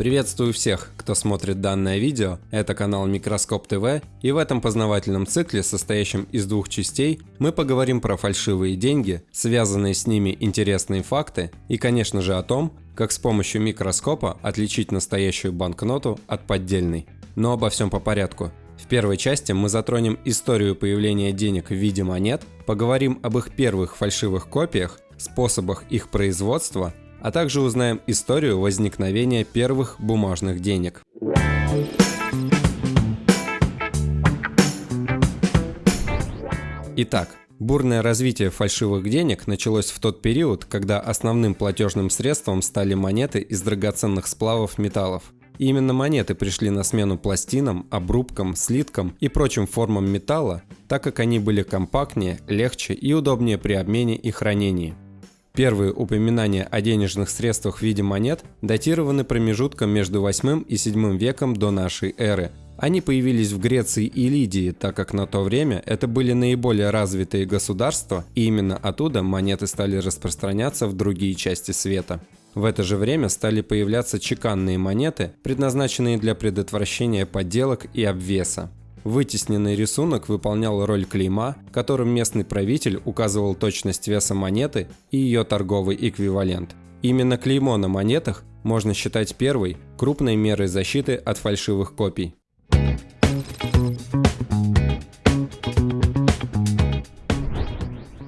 Приветствую всех, кто смотрит данное видео, это канал Микроскоп ТВ, и в этом познавательном цикле, состоящем из двух частей, мы поговорим про фальшивые деньги, связанные с ними интересные факты и, конечно же, о том, как с помощью микроскопа отличить настоящую банкноту от поддельной. Но обо всем по порядку. В первой части мы затронем историю появления денег в виде монет, поговорим об их первых фальшивых копиях, способах их производства а также узнаем историю возникновения первых бумажных денег. Итак, бурное развитие фальшивых денег началось в тот период, когда основным платежным средством стали монеты из драгоценных сплавов металлов. И именно монеты пришли на смену пластинам, обрубкам, слиткам и прочим формам металла, так как они были компактнее, легче и удобнее при обмене и хранении. Первые упоминания о денежных средствах в виде монет датированы промежутком между 8 и 7 веком до нашей эры. Они появились в Греции и Лидии, так как на то время это были наиболее развитые государства, и именно оттуда монеты стали распространяться в другие части света. В это же время стали появляться чеканные монеты, предназначенные для предотвращения подделок и обвеса. Вытесненный рисунок выполнял роль клейма, которым местный правитель указывал точность веса монеты и ее торговый эквивалент. Именно клеймо на монетах можно считать первой крупной мерой защиты от фальшивых копий.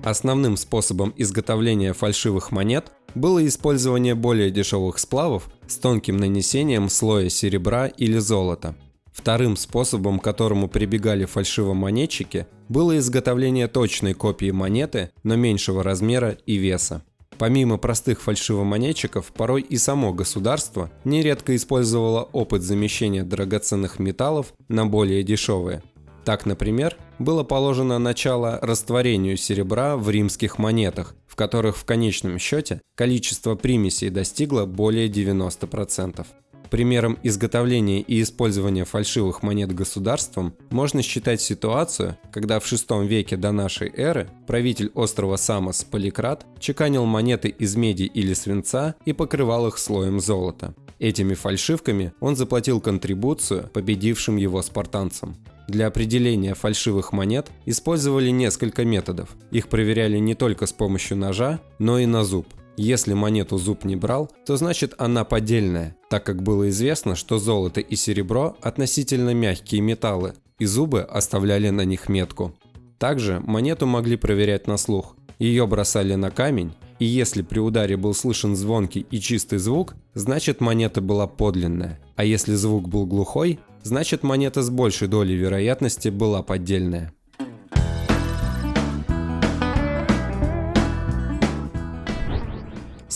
Основным способом изготовления фальшивых монет было использование более дешевых сплавов с тонким нанесением слоя серебра или золота. Вторым способом, к которому прибегали фальшивомонетчики, было изготовление точной копии монеты, но меньшего размера и веса. Помимо простых фальшивомонетчиков, порой и само государство нередко использовало опыт замещения драгоценных металлов на более дешевые. Так, например, было положено начало растворению серебра в римских монетах, в которых в конечном счете количество примесей достигло более 90%. Примером изготовления и использования фальшивых монет государством можно считать ситуацию, когда в VI веке до нашей эры правитель острова Самос Поликрат чеканил монеты из меди или свинца и покрывал их слоем золота. Этими фальшивками он заплатил контрибуцию победившим его спартанцам. Для определения фальшивых монет использовали несколько методов. Их проверяли не только с помощью ножа, но и на зуб – если монету зуб не брал, то значит она поддельная, так как было известно, что золото и серебро относительно мягкие металлы, и зубы оставляли на них метку. Также монету могли проверять на слух. Ее бросали на камень, и если при ударе был слышен звонкий и чистый звук, значит монета была подлинная, а если звук был глухой, значит монета с большей долей вероятности была поддельная.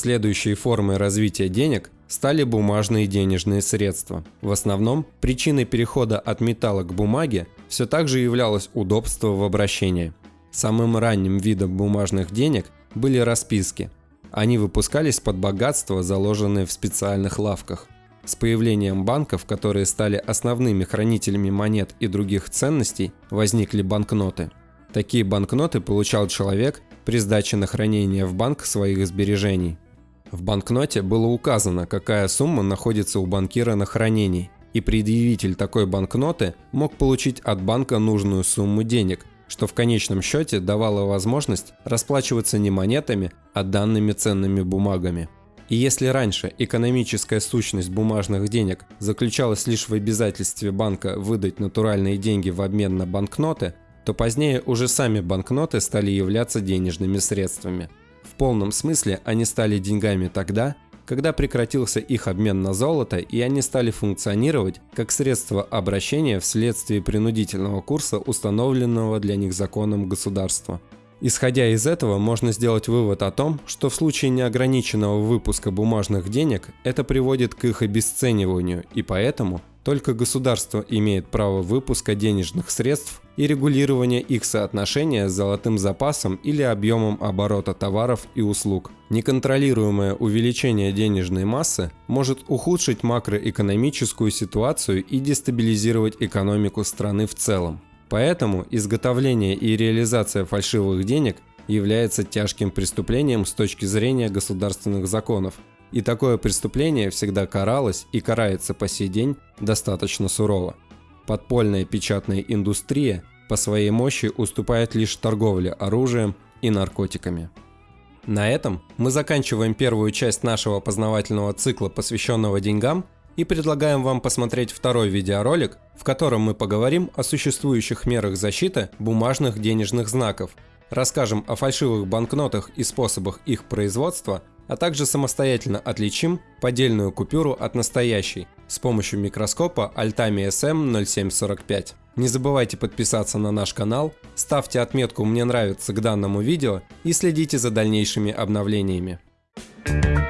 Следующей формой развития денег стали бумажные денежные средства. В основном причиной перехода от металла к бумаге все так же являлось удобство в обращении. Самым ранним видом бумажных денег были расписки. Они выпускались под богатство, заложенное в специальных лавках. С появлением банков, которые стали основными хранителями монет и других ценностей, возникли банкноты. Такие банкноты получал человек при сдаче на хранение в банк своих сбережений. В банкноте было указано, какая сумма находится у банкира на хранении, и предъявитель такой банкноты мог получить от банка нужную сумму денег, что в конечном счете давало возможность расплачиваться не монетами, а данными ценными бумагами. И если раньше экономическая сущность бумажных денег заключалась лишь в обязательстве банка выдать натуральные деньги в обмен на банкноты, то позднее уже сами банкноты стали являться денежными средствами – полном смысле они стали деньгами тогда, когда прекратился их обмен на золото и они стали функционировать как средство обращения вследствие принудительного курса, установленного для них законом государства. Исходя из этого, можно сделать вывод о том, что в случае неограниченного выпуска бумажных денег это приводит к их обесцениванию, и поэтому только государство имеет право выпуска денежных средств и регулирования их соотношения с золотым запасом или объемом оборота товаров и услуг. Неконтролируемое увеличение денежной массы может ухудшить макроэкономическую ситуацию и дестабилизировать экономику страны в целом. Поэтому изготовление и реализация фальшивых денег является тяжким преступлением с точки зрения государственных законов – И такое преступление всегда каралось и карается по сей день достаточно сурово. Подпольная печатная индустрия по своей мощи уступает лишь торговле оружием и наркотиками. На этом мы заканчиваем первую часть нашего познавательного цикла, посвященного деньгам, и предлагаем вам посмотреть второй видеоролик, в котором мы поговорим о существующих мерах защиты бумажных денежных знаков, расскажем о фальшивых банкнотах и способах их производства, а также самостоятельно отличим поддельную купюру от настоящей с помощью микроскопа Altami SM0745. Не забывайте подписаться на наш канал, ставьте отметку «Мне нравится» к данному видео и следите за дальнейшими обновлениями. thank you